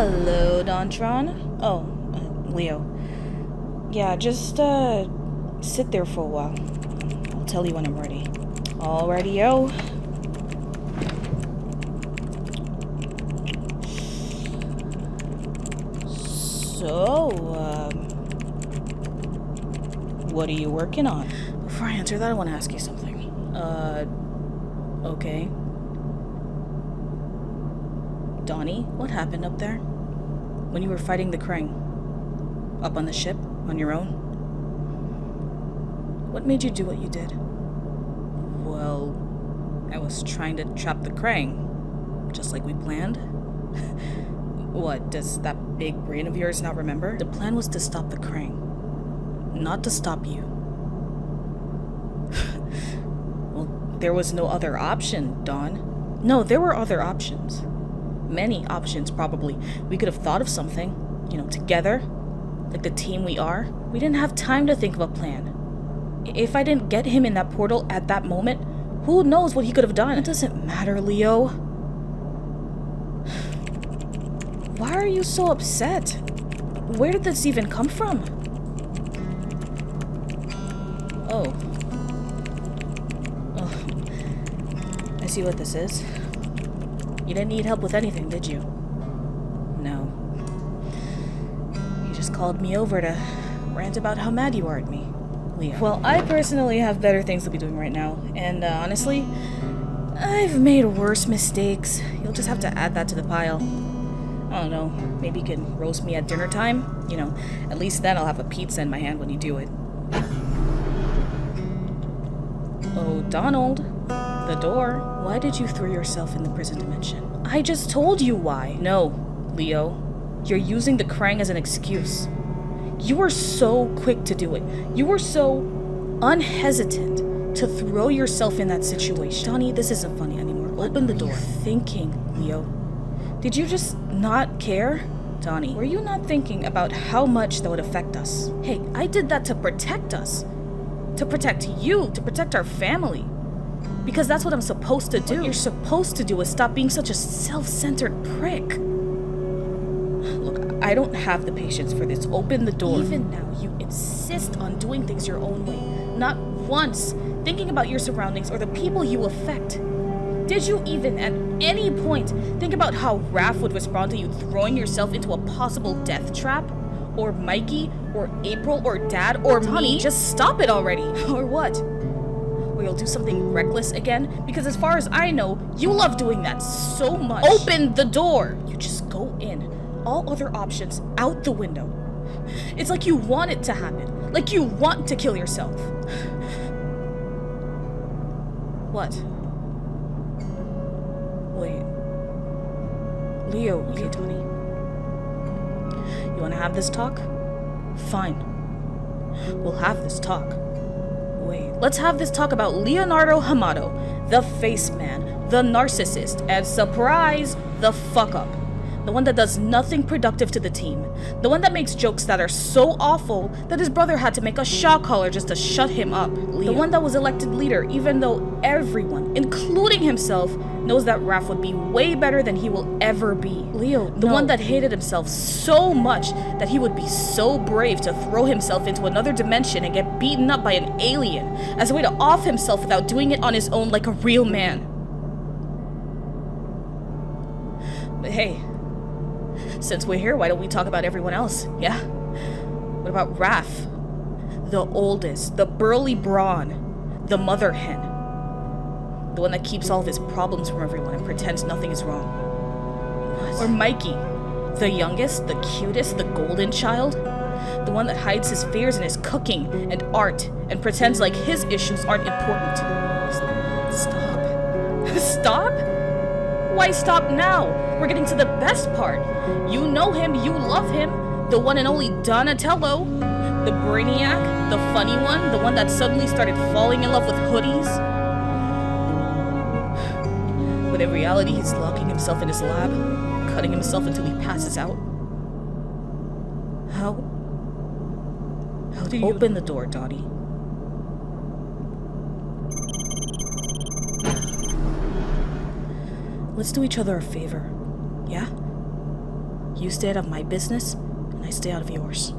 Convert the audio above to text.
Hello, Dontron. Oh, uh, Leo. Yeah, just, uh, sit there for a while. I'll tell you when I'm ready. Alrighty, yo. So, um, what are you working on? Before I answer that, I want to ask you something. Uh, okay. Donnie, what happened up there? When you were fighting the Krang? Up on the ship? On your own? What made you do what you did? Well, I was trying to trap the Krang. Just like we planned. what, does that big brain of yours not remember? The plan was to stop the Krang. Not to stop you. well, there was no other option, Don. No, there were other options many options, probably. We could have thought of something, you know, together, like the team we are. We didn't have time to think of a plan. If I didn't get him in that portal at that moment, who knows what he could have done? It doesn't matter, Leo. Why are you so upset? Where did this even come from? Oh. Oh. I see what this is. You didn't need help with anything, did you? No. You just called me over to rant about how mad you are at me, Leo. Well, I personally have better things to be doing right now, and uh, honestly, I've made worse mistakes. You'll just have to add that to the pile. I don't know, maybe you can roast me at dinner time? You know, at least then I'll have a pizza in my hand when you do it. Oh, Donald. The door. Why did you throw yourself in the prison dimension? I just told you why. No, Leo. You're using the Krang as an excuse. You were so quick to do it. You were so unhesitant to throw yourself in that situation. Donnie, this isn't funny anymore. Open the door. thinking, Leo? Did you just not care? Donnie, were you not thinking about how much that would affect us? Hey, I did that to protect us. To protect you, to protect our family. Because that's what I'm supposed to do. What you're supposed to do is stop being such a self-centered prick. Look, I don't have the patience for this. Open the door. Even now, you insist on doing things your own way. Not once thinking about your surroundings or the people you affect. Did you even, at any point, think about how Raph would respond to you throwing yourself into a possible death trap? Or Mikey? Or April? Or Dad? Or Honey, me? Just stop it already! or what? Or you'll do something reckless again? Because as far as I know, you love doing that so much. Open the door! You just go in. All other options out the window. It's like you want it to happen. Like you want to kill yourself. What? Wait. Leo, okay, Tony. You wanna have this talk? Fine. We'll have this talk. Wait, let's have this talk about Leonardo Hamato, the face man, the narcissist, and surprise, the fuck up. The one that does nothing productive to the team. The one that makes jokes that are so awful that his brother had to make a shock collar just to shut him up. Leo. The one that was elected leader even though everyone, including himself, knows that Raph would be way better than he will ever be. Leo, the no. one that hated himself so much that he would be so brave to throw himself into another dimension and get beaten up by an alien as a way to off himself without doing it on his own like a real man. But hey, since we're here, why don't we talk about everyone else, yeah? What about Raph? The oldest, the burly brawn, the mother hen. The one that keeps all of his problems from everyone and pretends nothing is wrong. What? Or Mikey, the youngest, the cutest, the golden child? The one that hides his fears in his cooking and art and pretends like his issues aren't important. Stop. Stop? Why stop now? We're getting to the best part. You know him, you love him. The one and only Donatello. The brainiac, the funny one, the one that suddenly started falling in love with hoodies. But in reality, he's locking himself in his lab, cutting himself until he passes out. How? How do you- Open the door, Dottie. Let's do each other a favor. Yeah? You stay out of my business, and I stay out of yours.